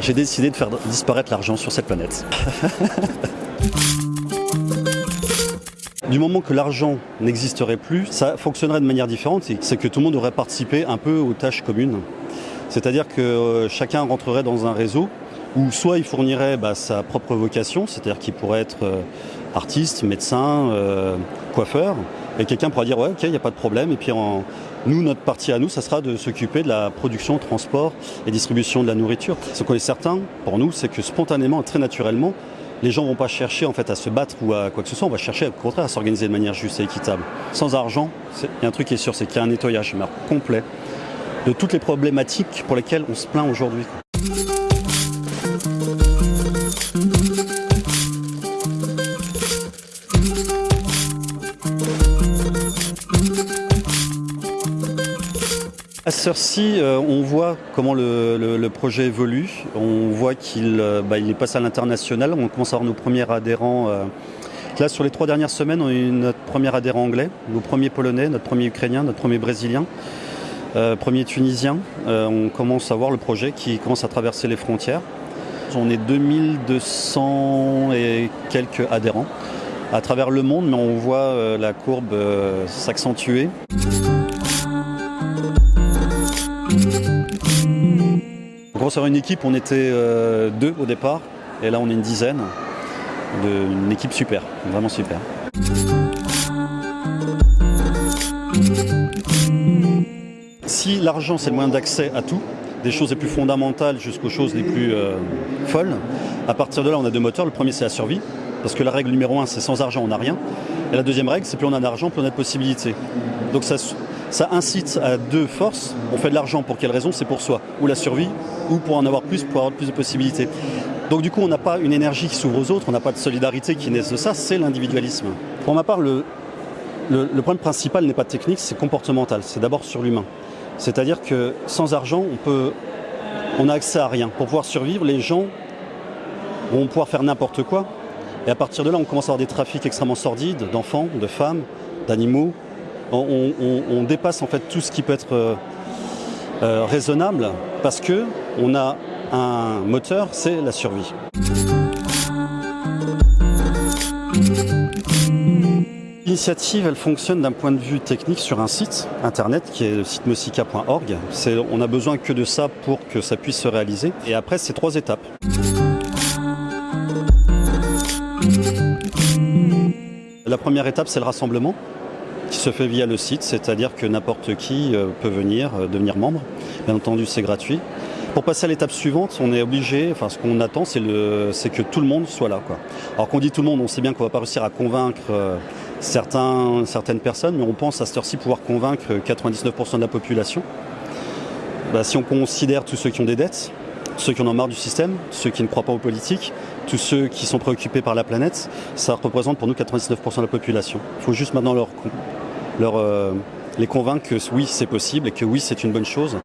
J'ai décidé de faire disparaître l'argent sur cette planète. Du moment que l'argent n'existerait plus, ça fonctionnerait de manière différente. C'est que tout le monde aurait participé un peu aux tâches communes. C'est-à-dire que euh, chacun rentrerait dans un réseau où soit il fournirait bah, sa propre vocation, c'est-à-dire qu'il pourrait être euh, artiste, médecin, euh, coiffeur, et quelqu'un pourrait dire ouais ok il n'y a pas de problème, et puis nous notre partie à nous ça sera de s'occuper de la production, transport et distribution de la nourriture. Ce qu'on est certain pour nous c'est que spontanément, très naturellement, les gens ne vont pas chercher en fait à se battre ou à quoi que ce soit, on va chercher au contraire à s'organiser de manière juste et équitable. Sans argent, il y a un truc qui est sûr, c'est qu'il y a un nettoyage complet de toutes les problématiques pour lesquelles on se plaint aujourd'hui. Cersei, euh, on voit comment le, projet évolue. On voit qu'il euh, bah, est passé à l'international. On commence à avoir nos premiers adhérents. Euh. Là, sur les trois dernières semaines, on a eu notre premier adhérent anglais, nos premiers polonais, notre premier ukrainien, notre premier brésilien, premier tunisien. on commence à voir le projet qui commence à traverser les frontières. On est 2200 et quelques adhérents à travers le monde, mais on voit la courbe s'accentuer. Pour une équipe, on était euh, deux au départ, et là on est une dizaine. De, une équipe super, vraiment super. Si l'argent c'est le moyen d'accès à tout, des choses les plus fondamentales jusqu'aux choses les plus euh, folles, à partir de là on a deux moteurs. Le premier c'est la survie, parce que la règle numéro un c'est sans argent on n'a rien. Et la deuxième règle c'est plus on a d'argent, plus on a de possibilités. Donc ça, ça incite à deux forces. On fait de l'argent pour quelle raison? C'est pour soi, ou la survie, ou pour en avoir plus, pour avoir plus de possibilités. Donc du coup, on n'a pas une énergie qui s'ouvre aux autres, on n'a pas de solidarité qui naît de ça, c'est l'individualisme. Pour ma part, le, le, problème principal n'est pas technique, c'est comportemental, c'est d'abord sur l'humain. C'est-à-dire que sans argent, on peut, on a accès à rien. Pour pouvoir survivre, les gens vont pouvoir faire n'importe quoi. Et à partir de là, on commence à avoir des trafics extrêmement sordides d'enfants, de femmes, d'animaux, on, dépasse en fait tout ce qui peut être euh, euh, raisonnable parce que on a un moteur, c'est la survie. L'initiative, elle fonctionne d'un point de vue technique sur un site internet qui est le site mosica.org. On a besoin que de ça pour que ça puisse se réaliser. Et après, c'est trois étapes. La première étape, c'est le rassemblement se fait via le site, c'est-à-dire que n'importe qui euh, peut venir euh, devenir membre. Bien entendu, c'est gratuit. Pour passer à l'étape suivante, on est obligé, enfin ce qu'on attend, c'est que tout le monde soit là. Alors qu'on dit tout le monde, on sait bien qu'on va pas réussir à convaincre euh, certains, certaines personnes, mais on pense à cette heure-ci pouvoir convaincre 99% de la population. Bah, si on considère tous ceux qui ont des dettes, ceux qui en ont marre du système, ceux qui ne croient pas aux politiques, tous ceux qui sont préoccupés par la planète, ça représente pour nous 99% de la population. Il faut juste maintenant leur euh, les convaincre que oui, c'est possible et que oui, c'est une bonne chose.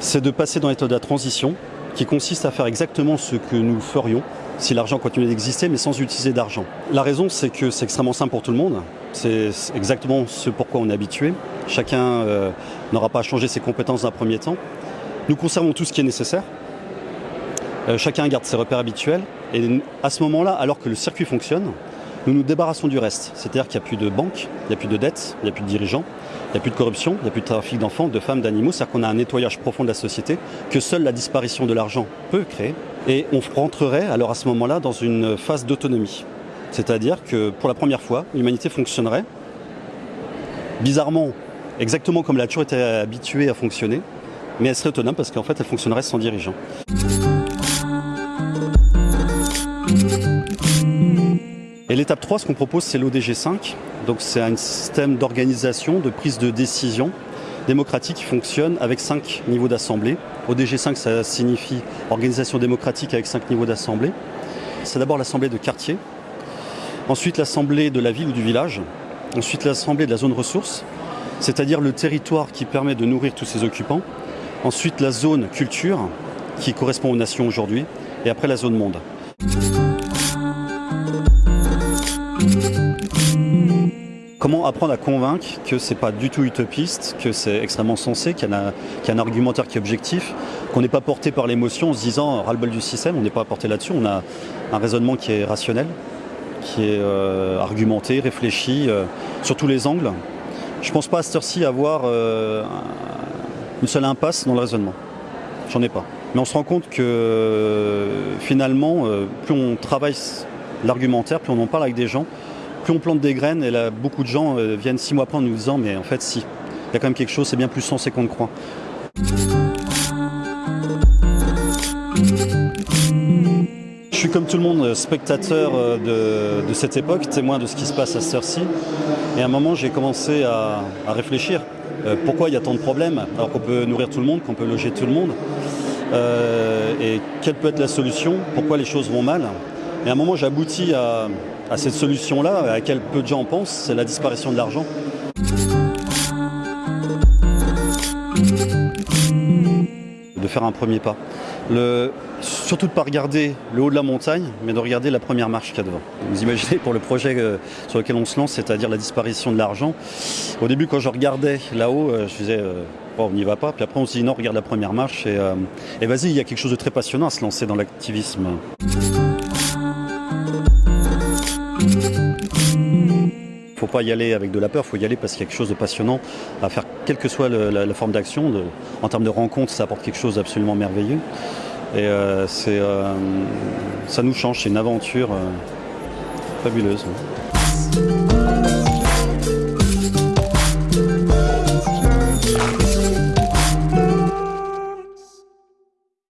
C'est de passer dans l'état de la transition qui consiste à faire exactement ce que nous ferions si l'argent continuait d'exister, mais sans utiliser d'argent. La raison, c'est que c'est extrêmement simple pour tout le monde. C'est exactement ce pourquoi on est habitué. Chacun euh, n'aura pas à changer ses compétences d'un premier temps. Nous conservons tout ce qui est nécessaire. Euh, chacun garde ses repères habituels. Et à ce moment-là, alors que le circuit fonctionne, nous nous débarrassons du reste. C'est-à-dire qu'il n'y a plus de banques, il n'y a plus de dettes, il n'y a plus de dirigeants, il n'y a plus de corruption, il n'y a plus de trafic d'enfants, de femmes, d'animaux. C'est-à-dire qu'on a un nettoyage profond de la société que seule la disparition de l'argent peut créer. Et on rentrerait alors à ce moment-là dans une phase d'autonomie. C'est-à-dire que pour la première fois, l'humanité fonctionnerait bizarrement, exactement comme elle a toujours été habituée à fonctionner, mais elle serait autonome parce qu'en fait elle fonctionnerait sans dirigeant. Et l'étape 3, ce qu'on propose, c'est l'ODG 5. Donc c'est un système d'organisation, de prise de décision démocratique qui fonctionne avec cinq niveaux d'assemblée. ODG 5, ça signifie organisation démocratique avec cinq niveaux d'assemblée. C'est d'abord l'assemblée de quartier, ensuite l'assemblée de la ville ou du village, ensuite l'assemblée de la zone ressource, c'est-à-dire le territoire qui permet de nourrir tous ses occupants, ensuite la zone culture, qui correspond aux nations aujourd'hui, et après la zone monde. Comment apprendre à convaincre que c'est pas du tout utopiste, que c'est extrêmement sensé, qu'il y, a, un argumentaire qui est objectif, qu'on n'est pas porté par l'émotion en se disant ras-le-bol du système, on n'est pas porté là-dessus, on a un raisonnement qui est rationnel, qui est euh, argumenté, réfléchi, euh, sur tous les angles. Je pense pas à cette heure-ci avoir euh, une seule impasse dans le raisonnement. J'en ai pas. Mais on se rend compte que finalement, plus on travaille l'argumentaire, plus on en parle avec des gens, plus on plante des graines, et là, beaucoup de gens euh, viennent six mois après en nous disant mais en fait si, il y a quand même quelque chose, c'est bien plus sensé qu'on ne croit. Je suis comme tout le monde spectateur de, de cette époque, témoin de ce qui se passe à cette heure-ci. Et à un moment, j'ai commencé à, réfléchir. Euh, pourquoi il y a tant de problèmes alors qu'on peut nourrir tout le monde, qu'on peut loger tout le monde euh, Et quelle peut être la solution Pourquoi les choses vont mal Et à un moment, j'aboutis à, à cette solution-là, à laquelle peu de gens pensent, c'est la disparition de l'argent. De faire un premier pas. Surtout de ne pas regarder le haut de la montagne, mais de regarder la première marche qu'il y a devant. Vous imaginez pour le projet euh, sur lequel on se lance, c'est-à-dire la disparition de l'argent. Au début, quand je regardais là-haut, euh, je disais, euh, on n'y va pas. Puis après, on se dit, non, regarde la première marche. Et vas-y, il y a quelque chose de très passionnant à se lancer dans l'activisme. Faut pas y aller avec de la peur, il faut y aller parce qu'il y a quelque chose de passionnant à faire, quelle que soit la, forme d'action. En termes de rencontre, ça apporte quelque chose d'absolument merveilleux. Et euh, euh, ça nous change, c'est une aventure euh, fabuleuse.